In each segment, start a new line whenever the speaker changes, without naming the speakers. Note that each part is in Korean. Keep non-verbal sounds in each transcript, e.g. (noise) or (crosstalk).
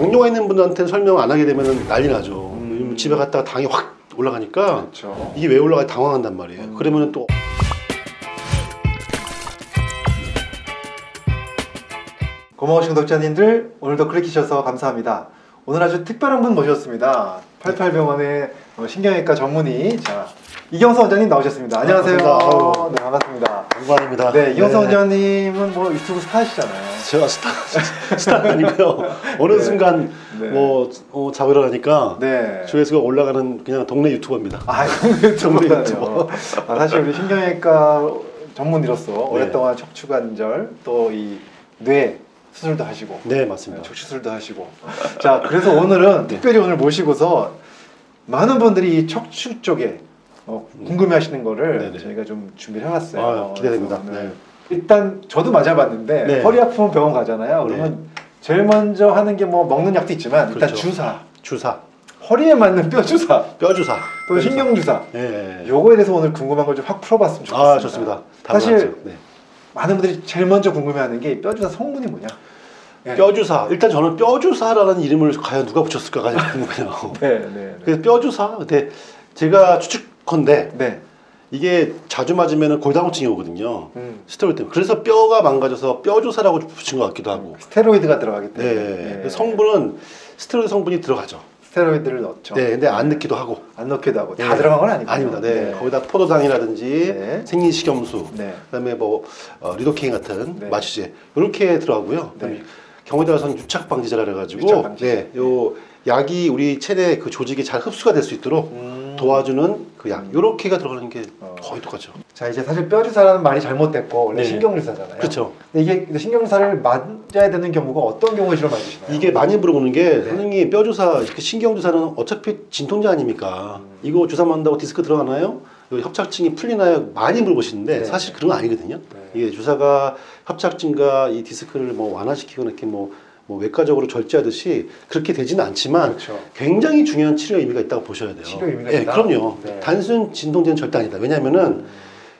당뇨가 있는 분들한테는 설명 안 하게 되면 난리 나죠.
음.
집에 갔다가 당이 확 올라가니까
그렇죠.
이게 왜 올라가 당황한단 말이에요.
음.
그러면 또
고마우신 구독자님들 오늘도 클릭해주셔서 감사합니다. 오늘 아주 특별한 분 모셨습니다. 88병원의 어, 신경외과 전문의 자 이경서 원장님 나오셨습니다. 안녕하세요.
반갑습니다. 아유.
네 반갑습니다.
영광입니다.
네 이경서 원장님은 뭐 유튜브 스타시잖아요.
제가 스타 (laughs) 스타는 아니고요. 어느
네.
순간
네.
뭐 어, 자고 일어나니까
네.
조회수가 올라가는 그냥 동네 유튜버입니다.
아 유튜브다요.
유튜버.
아, 사실 우리 신경외과 전문의로서
네.
오랫동안 척추관절 또 이 뇌 수술도 하시고
네
네,
맞습니다.
척추술도 하시고 자 그래서 오늘은
네.
특별히 오늘 모시고서 많은 분들이 이 척추 쪽에 어, 궁금해하시는 거를
네네.
저희가 좀 준비를 해왔어요.
아, 기대됩니다. 네.
일단 저도 맞아봤는데
네.
허리 아프면 병원 가잖아요. 그러면 제일 먼저 하는 게 뭐 먹는 약도 있지만 일단
그렇죠.
주사,
주사,
허리에 맞는 뼈 주사,
뼈 주사, 또뼈
신경 주사.
예. 예.
요거에 대해서 오늘 궁금한 걸 좀 확 풀어봤으면 좋겠습니다.
아 좋습니다.
사실.
네.
많은 분들이 제일 먼저 궁금해하는 게 뼈 주사 성분이 뭐냐? 네.
뼈 주사. 일단 저는 뼈 주사라는 이름을 과연 누가 붙였을까가 궁금해요. (laughs)
네, 네, 네.
그래서 뼈 주사. 근데 제가 추측 컨대
네.
이게 자주 맞으면 골다공증이 오거든요.
음.
스테로이드 때문에. 그래서 뼈가 망가져서 뼈 주사라고 붙인 것 같기도 하고.
스테로이드가 들어가기
네.
때문에
그래서 성분은 스테로이드 성분이 들어가죠.
스테로이드를 넣죠.
네. 근데 안 넣기도 하고.
안 넣기도 하고 다
네.
들어간 건 아니고
아닙니다. 네. 거기다 포도당이라든지
네.
생리식염수,
네.
그다음에 뭐 어, 리도케인 같은
네.
마취제 이렇게 들어가고요.
네.
경우에 따라서는 유착 방지제라 그래가지고
유착 방지제.
네, 요 약이 우리 체내 그 조직에 잘 흡수가 될 수 있도록
음.
도와주는 그 약,
음.
요렇게가 들어가는 게
어.
거의 똑같죠.
자 이제 사실 뼈 주사라는 말이 잘못됐고 원래
네.
신경 주사잖아요.
그렇죠.
근데 이게 근데 신경 주사를 맞아야 되는 경우가 어떤 경우에 주로 맞으시나요?
이게 많이 물어보는 게
네.
선생님 뼈 주사, 이렇게 신경 주사는 어차피 진통제 아닙니까?
음.
이거 주사 맞는다고 디스크 들어가나요? 협착증이 풀리나요? 많이 물어보시는데
네.
사실 그런 거 아니거든요.
네.
이게 주사가 협착증과 이 디스크를 뭐 완화시키거나 이렇게 뭐, 뭐 외과적으로 절제하듯이 그렇게 되지는 않지만
그렇죠.
굉장히 중요한 치료 의미가 있다고 보셔야 돼요.
치료 의미가
예,
있다?
그럼요.
네.
단순 진통제는 절대 아니다. 왜냐하면은
음.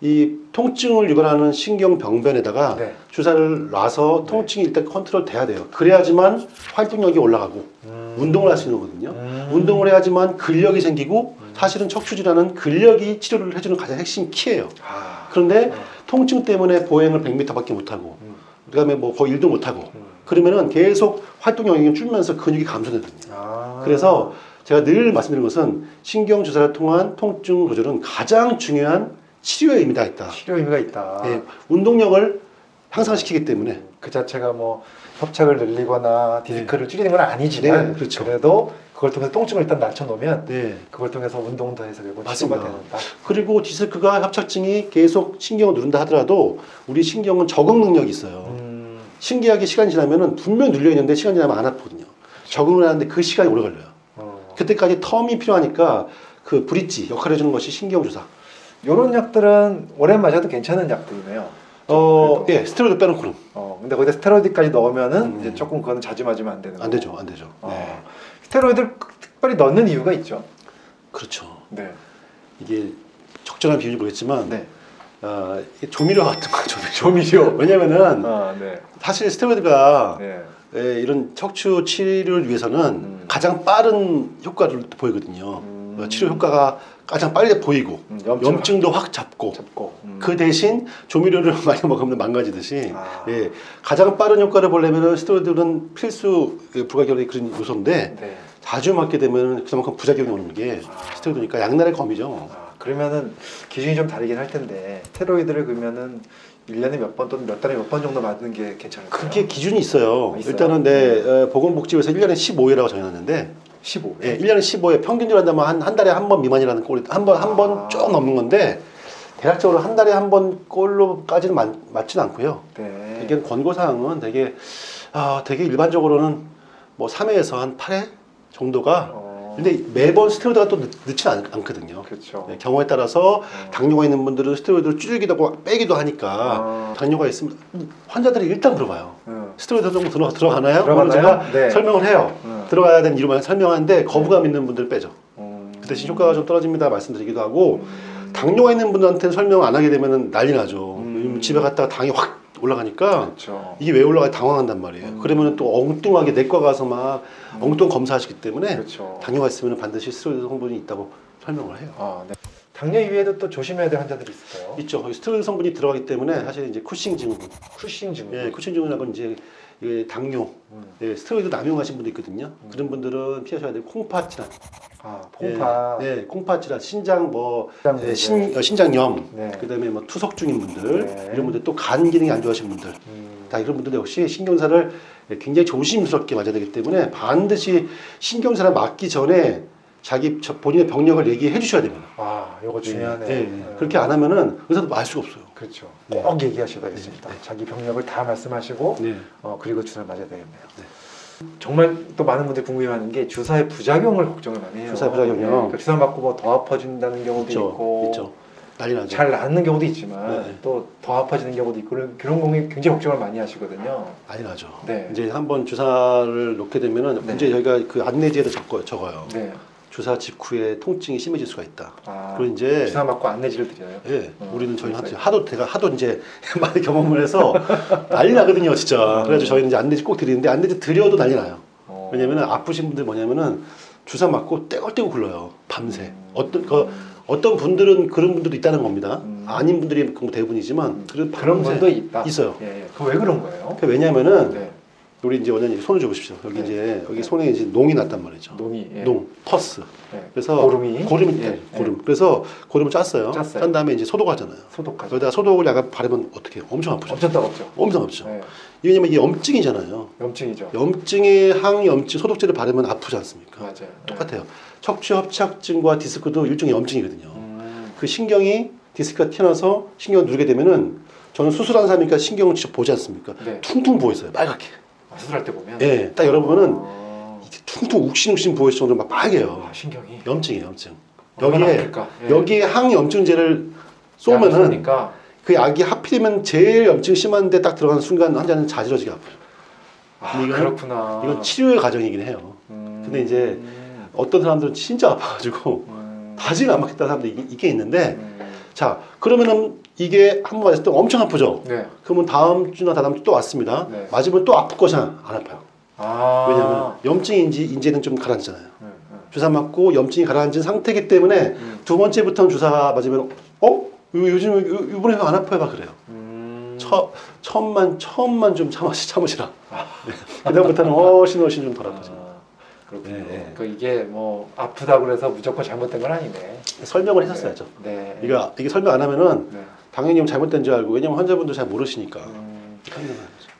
이 통증을 유발하는 신경 병변에다가
네.
주사를 놔서
네.
통증이 일단 컨트롤 돼야 돼요. 그래야지만 활동력이 올라가고
음.
운동을 할 수 있는 거거든요.
음.
운동을 해야지만 근력이 생기고
음.
사실은 척추질환은 근력이 치료를 해주는 가장 핵심 키예요.
아.
그런데
어.
통증 때문에 보행을 100m밖에 못하고
음.
그다음에 뭐 거의 일도 못하고
음.
그러면은 계속 활동 영역이 줄면서 근육이 감소되거든요.
아.
그래서 제가 늘 말씀드리는 것은 신경 주사를 통한 통증 조절은 가장 중요한 치료의 의미가 있다.
치료 의미가 있다.
예, 운동력을 향상시키기 때문에
그 자체가 뭐 협착을 늘리거나 디스크를 줄이는 건 아니지만
네, 그렇죠.
래도 그걸 통해서 통증을 일단 낮춰놓으면
네.
그걸 통해서 운동도 해서 결국
맞습니다.
치료가 되는다.
그리고 디스크가 협착증이 계속 신경을 누른다 하더라도 우리 신경은 적응 능력이 있어요.
음,
신기하게 시간이 지나면은 분명 눌려 있는데 시간이 지나면 안 아프거든요. 적응을 하는데 그 시간이 오래 걸려요.
어.
그때까지 텀이 필요하니까 그 브릿지 역할을 해주는 것이 신경 주사.
요런 약들은 오래 마셔도 괜찮은 약들이네요.
어. 예, 스테로이드 빼놓고 는
어, 근데 거기다 스테로이드까지 넣으면은
음.
이제 조금 그거는 자주 맞으면 안 되는
안. 되죠, 안 되죠.
어.
네.
스테로이드를 특별히 넣는 이유가 있죠.
그렇죠.
네.
이게 적절한 비율이 모르겠지만
네.
어, 조미료 같은 거죠. (laughs)
조미 료.
왜냐면은
아, 네.
사실 스테로이드가
네.
예, 이런 척추 치료를 위해서는
음.
가장 빠른 효과를 보이거든요.
음.
어, 치료 효과가 가장 빨리 보이고
음, 염증
염증도 확 잡고
잡고. 음.
그 대신 조미료를 (laughs) 많이 먹으면 망가지듯이
아.
예, 가장 빠른 효과를 보려면 스테로이드는 필수 예, 부가결의 그런 요소인데
네.
자주 맞게 되면 그만큼 부작용이 오는 게
아.
스테로이드니까 양날의 검이죠.
아, 그러면은 기준이 좀 다르긴 할 텐데 스테로이드를 그러면은 1년에 몇 번 또는 몇 달에 몇 번 정도 맞는 게 괜찮을까요?
그게 기준이 있어요.
아, 있어요?
일단은 내 어, 보건복지부에서 1년에 15회라고 정해놨는데
15.
예, 1년에 15회 평균으로 한다면 한, 한 달에 한 번 미만이라는 꼴이 한번 한번
아.
쭉 넘는 건데 대략적으로 한 달에 한 번 꼴로까지는 맞, 맞지는 않고요.
네.
되게 권고사항은 되게 아, 되게 일반적으로는 뭐 3회에서 한 8회 정도가
어,
근데 매번 스테로이드가 또 넣, 넣지 않, 않거든요.
그렇죠.
예, 경우에 따라서
어.
당뇨가 있는 분들은 스테로이드를 줄이기도 하고 빼기도 하니까
아.
당뇨가 있으면 환자들이 일단 물어봐요.
응.
스테로이드 정도 들어, 들어가나요?
들어가나요?
그러면 제가
네.
설명을 해요.
응.
들어가야 되는 이유만 설명하는데 거부감 있는 분들 빼죠.
음.
그 대신 효과가 좀 떨어집니다 말씀드리기도 하고
음.
당뇨가 있는 분들한테는 설명 안 하게 되면 난리 나죠.
음.
집에 갔다가 당이 확 올라가니까
그렇죠.
이게 왜 올라가 당황한단 말이에요.
음.
그러면 또 엉뚱하게 내과 가서 막
음.
엉뚱 검사하시기 때문에
그렇죠.
당뇨가 있으면 반드시 스테로이드 성분이 있다고 설명을 해요.
아, 네. 당뇨 이외에도 또 조심해야 될 환자들이 있을까요?
있죠. 스테로이드 성분이 들어가기 때문에
네.
사실 이제 쿠싱 증후군,
쿠싱 증후군.
예, 쿠싱 증후군하고 이제 이게 당뇨,
음.
예, 스테로이드 남용하신 분도 있거든요. 그런 분들은 피하셔야 돼요. 콩팥 질환,
아, 콩팥.
예, 예, 콩팥 질환, 신장 뭐
신장
예. 신, 어, 신장염,
네.
그다음에 뭐 투석 중인 분들,
네.
이런 분들 또 간 기능이 안 좋아하신 분들,
음.
다 이런 분들 역시 신경사를 굉장히 조심스럽게 맞아야 되기 때문에 반드시 신경사를 맞기 전에 자기 저- 본인의 병력을 얘기해 주셔야 됩니다.
아, 이거 중요하네.
예, 예. 그렇게 안 하면은 의사도 말 수가 없어요.
그렇죠.
네.
꼭 얘기하셔야겠습니다.
네, 네.
자기 병력을 다 말씀하시고
네.
어, 그리고 주사를 맞아야 되겠네요.
네.
정말 또 많은 분들이 궁금해하는 게 주사의 부작용을 걱정을 많이 해요.
주사의 부작용이요?
네, 그러니까 주사 맞고 뭐 더 아파진다는 경우도
있죠,
있고
있죠.
잘 낫는 경우도 있지만
네.
또더 아파지는 경우도 있고 그런- 그런 경우에 굉장히 걱정을 많이 하시거든요.
난리 나죠.
네.
이제 한번 주사를 놓게 되면은
네.
이제 저희가 그 안내지에도 적어요. 적어요.
네.
주사 직후에 통증이 심해질 수가 있다.
아,
그리고 이제
주사 맞고 안내지를 드려요.
예,
어,
우리는 저희
그래서-
한 하도 제가 하도 이제 (laughs) 많이 경험을 해서 난리 나거든요, 진짜. 그래가지고 저희는 이제 안내지 꼭 드리는데 안내지 드려도 난리 나요.
어.
왜냐면은 아프신 분들 뭐냐면은 주사 맞고 떼굴떼굴 굴러요, 밤새.
음.
어떤 그 어떤 분들은 그런 분들도 있다는 겁니다.
음.
아닌 분들이 그 대부분이지만
음.
그런
그런 분도 있다.
있어요.
예, 예. 그왜 그런 거예요?
그 왜냐면은
네.
우리 이제 원장님 손을 줘보십시오. 여기
네.
이제 여기
네.
손에 이제 농이 났단 말이죠.
농이 예.
농, pus.
예.
그래서
고름이
고름이
예,
네,
예.
고름. 그래서 고름을 짰어요.
짰어요.
짠 다음에 이제 소독하잖아요.
소독하죠.
여기다가 소독을 약간 바르면 어떻게 해요? 엄청 아프죠.
엄청 따갑죠.
엄청 아프죠.
예.
왜냐면 이게 염증이잖아요.
염증이죠.
염증에 항염증 소독제를 바르면 아프지 않습니까?
맞아요.
똑같아요. 척추 협착증과 디스크도 일종의 염증이거든요.
음.
그 신경이 디스크가 튀어나와서 신경을 누르게 되면은 저는 수술한 사람이니까 신경을 직접 보지 않습니까?
네.
퉁퉁 부어 있어요. 빨갛게.
아, 수술할 때 보면.
예. 딱 열어보면은
어.
이게 퉁퉁 욱신욱신 있을 정도로 막 빨개요.
아, 신경이.
염증이에요, 염증.
얼마나
여기에?
예.
여기에 항염증제를 쏘면은 그 약이 하필이면 제일 염증 심한데 딱 들어가는 순간 환자는 자지러지게 아파요.
아,
이건-
그렇구나.
이건 치료의 과정이긴 해요.
음.
근데 이제 어떤 사람들은 진짜 아파가지고
음.
다시가 안 맞겠다는 사람도 있- 있긴 있는데
음.
자 그러면은 이게 한 번 맞을 때 엄청 아프죠.
네.
그러면 다음 주나 다다음 주 또 왔습니다.
네.
맞으면 또 아플 것이나 안 아파요.
아.
왜냐하면 염증인지 인지는 좀 가라앉잖아요.
음, 음.
주사 맞고 염증이 가라앉은 상태이기 때문에
음.
두 번째부터는 주사 맞으면 어? 요- 요즘 요- 이번에 안 아파요 막 그래요.
음.
처, 처음만 처음만 좀 참으시 참으시라. 네. 그다음부터는 훨씬 훨씬 좀 덜 아파져.
아, 그렇군요.
네, 네.
그 이게 뭐 아프다고 그래서 무조건 잘못된 건 아니네.
설명을 했었어야죠.
네.
이거 이게 설명 안 하면은
네.
당연히 잘못된 줄 알고 왜냐면 환자분도 잘 모르시니까.
음.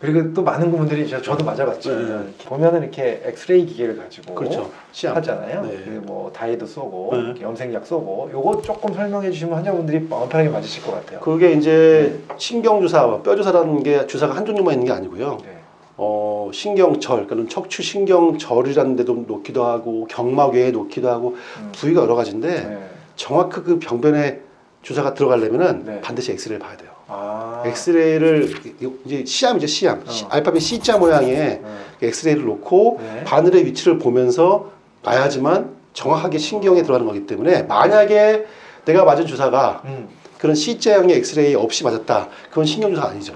그리고 또 많은 분들이 저, 저도
네, 네.
보면은 이렇게 엑스레이 기계를 가지고
그렇죠.
하잖아요.
네.
그뭐 다이도 쏘고
네.
염색약 쏘고 요거 조금 설명해 주시면 환자분들이 마음 편하게 맞으실 것 같아요.
그게 이제 신경 주사와 뼈 주사라는 게 주사가 한 종류만 있는 게 아니고요.
네.
어, 신경절, 그러니까 척추 신경절이라는 데도 놓기도 하고 경막외에 놓기도 하고
음.
부위가 여러 가지인데
네.
정확히 그 병변에 주사가 들어가려면은
네.
반드시 엑스레이를 봐야 돼요.
아.
엑스레이를 이제 시암이죠 시암
어.
시- 알파벳 C자 모양의
네.
엑스레이를 놓고
네.
바늘의 위치를 보면서 봐야지만 정확하게 신경에 들어가는 거기 때문에 만약에 내가 맞은 주사가
음.
그런 C자형의 엑스레이 없이 맞았다 그건 신경 주사 아니죠.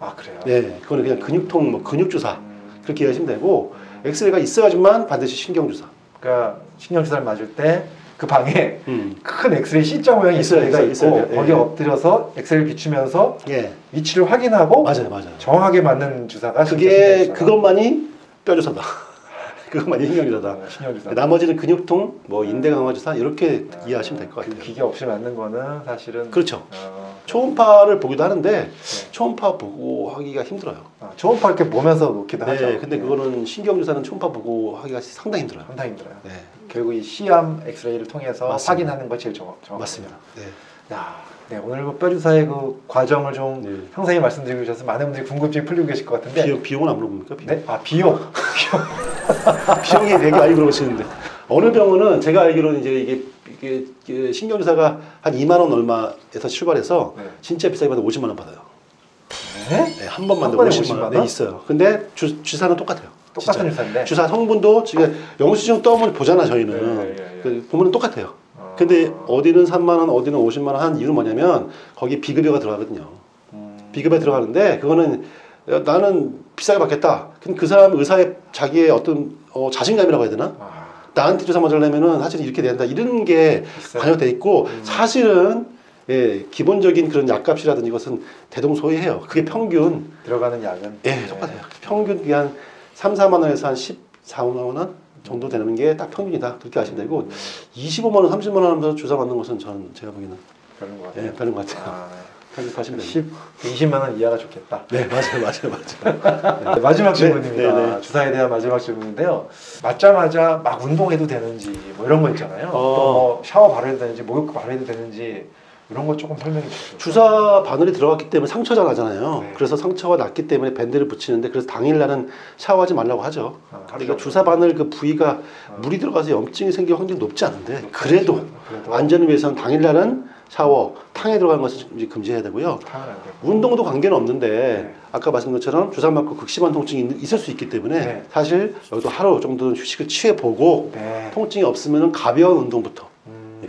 아 그래요.
네, 그거는 그냥 근육통 뭐 근육 주사
음.
그렇게 이해하시면 되고
음.
엑스레이가 있어야지만 반드시 신경 주사.
그러니까 신경 주사를 맞을 때 그 방에
음.
큰 엑스레이 C자 엑스레이가
있어요,
있고
있어요. 예,
거기에
예.
엎드려서 엑스레이를 비추면서
예,
위치를 확인하고
맞아요, 맞아요.
정확하게 맞는 주사가
그게
신경 주사다.
그것만이 뼈 주사다. 그것만이 신경 주사다.
어, 신경 주사.
나머지는 근육통, 뭐 인대 강화 주사 이렇게
아,
이해하시면
될것그
같아요.
기계 없이 맞는 거는 사실은
그렇죠.
어,
초음파를 보기도 하는데
네.
초음파 보고 하기가 힘들어요.
아, 초음파 이렇게 보면서 놓기도 하죠.
네, 근데 그거는 신경 주사는 초음파 보고 하기가 상당히 힘들어요.
상당히 힘들어요.
네,
결국 이 C암 엑스레이를 통해서
맞습니다.
확인하는 거 제일 정확, 정확합니다.
맞습니다. 네.
야, 네 오늘 뭐 뼈주사의 그 과정을 좀
네.
상세히 말씀드리고 계셔서 많은 분들이 궁금증이 풀리고 계실 것 같은데.
비용, 비용은 안 물어봅니까? 비용?
네, 아 비용. (laughs)
비용 (laughs) 이 되게 많이 물어보시는데 어느 병원은 제가 알기로는 이제 이게, 이게, 이게 신경주사가 한 2만 원 얼마에서 출발해서
네.
진짜 비싸게 받아 50만 원 받아요.
네?
네, 한 번만 한더
번에
50만,
50만
원 네,
원?
있어요. 근데 주, 주사는 똑같아요.
똑같은
진짜.
주사인데.
주사 성분도 지금 영수증 떠면 보잖아 저희는
네, 네, 네.
그 보면 똑같아요.
어.
근데 어디는 3만 원, 어디는 50만 원 한 이유는 뭐냐면 거기 비급여가 들어가거든요.
음.
비급에 들어가는데 그거는 어, 나는 비싸게 받겠다. 그럼 그 사람 의사의 자기의 어떤 어, 자신감이라고 해야 되나?
아,
나한테 주사 맞으려면은 사실 이렇게 된다 이런 게. 반영돼 있고
음.
사실은 예, 기본적인 그런 약값이라든지 이것은 대동소이해요. 그게 평균
들어가는 약은
예,
네.
똑같아요. 평균 그게 한 3, 4만 원에서 한 14, 5만 원 정도 되는 게 딱 평균이다. 그렇게 아시면 되고
음,
25만 원, 30만 원 하면서 주사 맞는 것은 저는 제가 보기에는
것 같아요.
예, 것 같아요.
아,
됩니다.
10, 20만 원 이하가 좋겠다.
네, 맞아요, 맞아요, 맞아요.
네, 마지막
네,
질문입니다.
네, 네.
주사에 대한 마지막 질문인데요. 맞자마자 막 운동해도 되는지 뭐 이런 거 있잖아요.
어.
또뭐 샤워 바로 해도 되는지 목욕 바로 해도 되는지 이런 거 조금 설명해 주시죠.
주사 바늘이 들어갔기 때문에 상처가 나잖아요.
네.
그래서 상처가 났기 때문에 밴드를 붙이는데 그래서 당일 날은 샤워하지 말라고 하죠.
아,
그러니까. 주사 바늘 그 부위가
어.
물이 들어가서 염증이 생길 확률이 높지 않은데 그래도
그래도
안전을 위해서는 당일 날은 샤워, 탕에 들어가는 것을 금지해야 되고요. 운동도 관계는 없는데
네.
아까 말씀드린 것처럼 주사 맞고 극심한 통증이 있- 있을 수 있기 때문에
네.
사실 여기도 하루 정도는 휴식을 취해 보고
네.
통증이 없으면 가벼운 운동부터
음.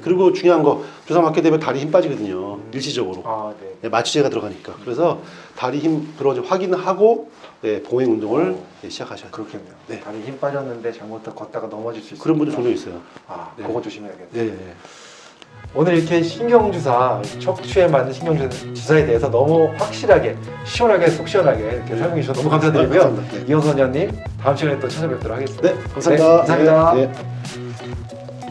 그리고 중요한 거 주사 맞게 되면 다리 힘 빠지거든요 일시적으로
아, 네.
네, 마취제가 들어가니까 그래서 다리 힘 들어오지 확인을 하고 네, 봉행 운동을
오.
네, 시작하셔야 돼요
그렇겠네요.
네.
다리 힘 빠졌는데 잘못 걷다가 넘어질 수 있어요.
그런 분들 종종 있어요
아,
네.
그거 조심해야겠네요.
네, 네.
오늘 이렇게 신경주사, 척추에 맞는 신경주사에 대해서 너무 확실하게, 시원하게, 속 시원하게 이렇게
네.
설명해 주셔서 너무 감사드리고요.
네. 네.
이영선 원장님 다음 시간에 또 찾아뵙도록 하겠습니다.
네, 감사합니다
네, 감사합니다.
네, 네.